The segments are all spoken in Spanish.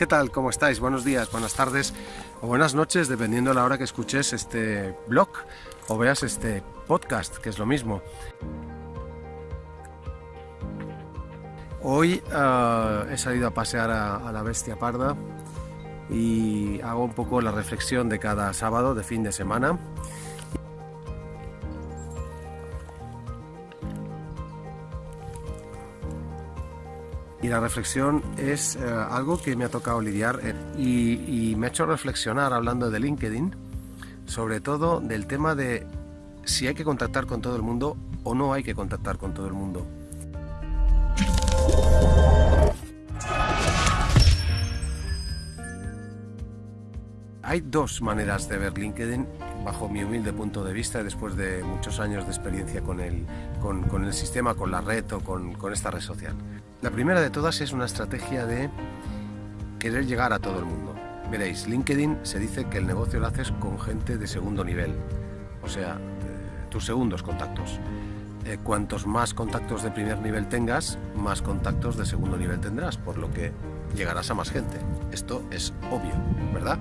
¿Qué tal? ¿Cómo estáis? Buenos días, buenas tardes o buenas noches, dependiendo de la hora que escuches este blog o veas este podcast, que es lo mismo. Hoy uh, he salido a pasear a, a, la bestia parda y hago un poco la reflexión de cada sábado de fin de semana Y la reflexión es eh, algo que me ha tocado lidiar eh, y, me ha hecho reflexionar hablando de LinkedIn, sobre todo del tema de si hay que contactar con todo el mundo o no hay que contactar con todo el mundo. Hay dos maneras de ver LinkedIn bajo mi humilde punto de vista después de muchos años de experiencia con el, con, el sistema, con la red o con esta red social. La primera de todas es una estrategia de querer llegar a todo el mundo. Veréis, LinkedIn se dice que el negocio lo haces con gente de segundo nivel, o sea, tus segundos contactos. Eh, cuantos más contactos de primer nivel tengas, más contactos de segundo nivel tendrás, por lo que llegarás a más gente. Esto es obvio, ¿verdad?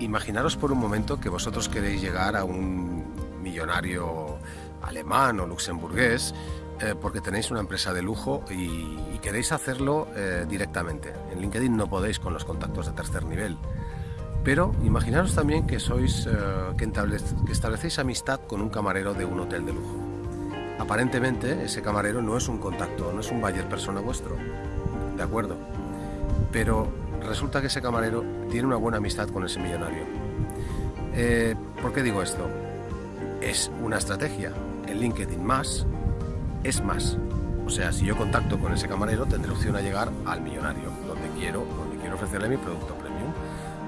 Imaginaros por un momento que vosotros queréis llegar a un millonario alemán o luxemburgués eh, porque tenéis una empresa de lujo y, queréis hacerlo eh, directamente. En LinkedIn no podéis con los contactos de tercer nivel. Pero imaginaros también que sois eh, que, que establecéis amistad con un camarero de un hotel de lujo. Aparentemente ese camarero no es un contacto, no es un buyer persona vuestro. De acuerdo. Pero resulta que ese camarero tiene una buena amistad con ese millonario. Eh, ¿Por qué digo esto? Es una estrategia. En LinkedIn más es más. O sea, si yo contacto con ese camarero, tendré opción a llegar al millonario, donde quiero, donde quiero ofrecerle mi producto premium.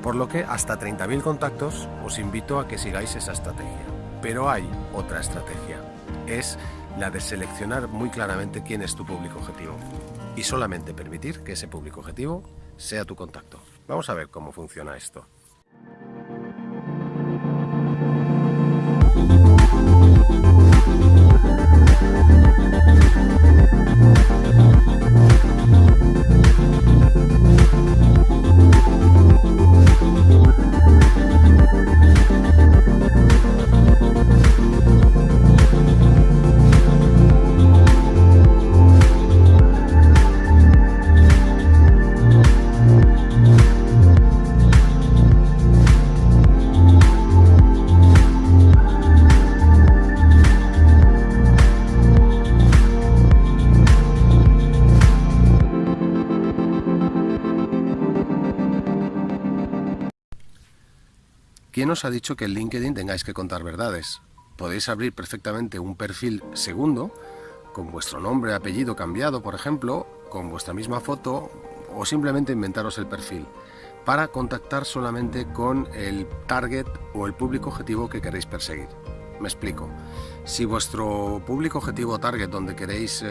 Por lo que hasta 30.000 contactos os invito a que sigáis esa estrategia. Pero hay otra estrategia. Es la de seleccionar muy claramente quién es tu público objetivo. Y solamente permitir que ese público objetivo sea tu contacto. Vamos a ver cómo funciona esto. ¿Quién os ha dicho que en LinkedIn tengáis que contar verdades? Podéis abrir perfectamente un perfil segundo, con vuestro nombre, apellido cambiado, por ejemplo, con vuestra misma foto, o simplemente inventaros el perfil, para contactar solamente con el target o el público objetivo que queréis perseguir. Me explico. Si vuestro público objetivo target donde queréis eh,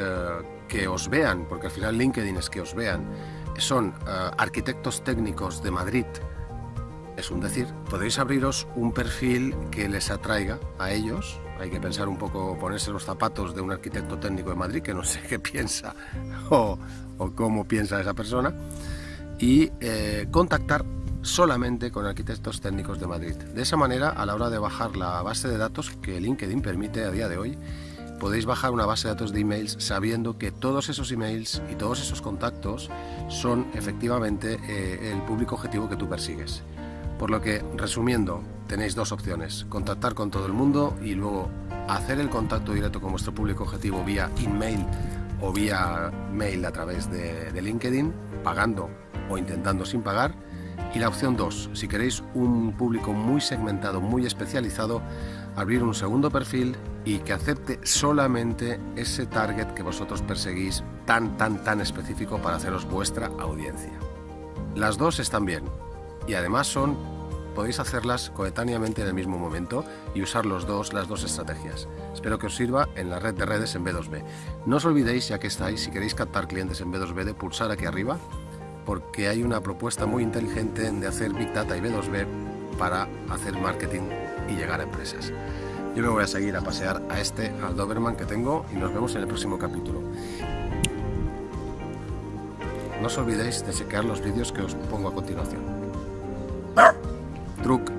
que os vean, porque al final LinkedIn es que os vean, son eh, arquitectos técnicos de Madrid, es un decir, podéis abriros un perfil que les atraiga a ellos. Hay que pensar un poco, ponerse los zapatos de un arquitecto técnico de Madrid, que no sé qué piensa o, cómo piensa esa persona, y eh, contactar solamente con arquitectos técnicos de Madrid. De esa manera, a la hora de bajar la base de datos que LinkedIn permite a día de hoy, podéis bajar una base de datos de emails sabiendo que todos esos emails y todos esos contactos son efectivamente eh, el público objetivo que tú persigues. Por lo que, resumiendo, tenéis dos opciones, contactar con todo el mundo y luego hacer el contacto directo con vuestro público objetivo vía email o vía mail a través de, LinkedIn, pagando o intentando sin pagar. Y la opción 2, si queréis un público muy segmentado, muy especializado, abrir un segundo perfil y que acepte solamente ese target que vosotros perseguís tan, tan, tan específico para haceros vuestra audiencia. Las dos están bien, y además son podéis hacerlas coetáneamente en el mismo momento y usar los dos, las dos estrategias. Espero que os sirva en la red de redes en B2B. No os olvidéis, ya que estáis, si queréis captar clientes en B2B, de pulsar aquí arriba, porque hay una propuesta muy inteligente de hacer Big Data y B2B para hacer marketing y llegar a empresas. Yo me voy a seguir a pasear a este, al Doberman que tengo, y nos vemos en el próximo capítulo. no os olvidéis de chequear los vídeos que os pongo a continuación. вокруг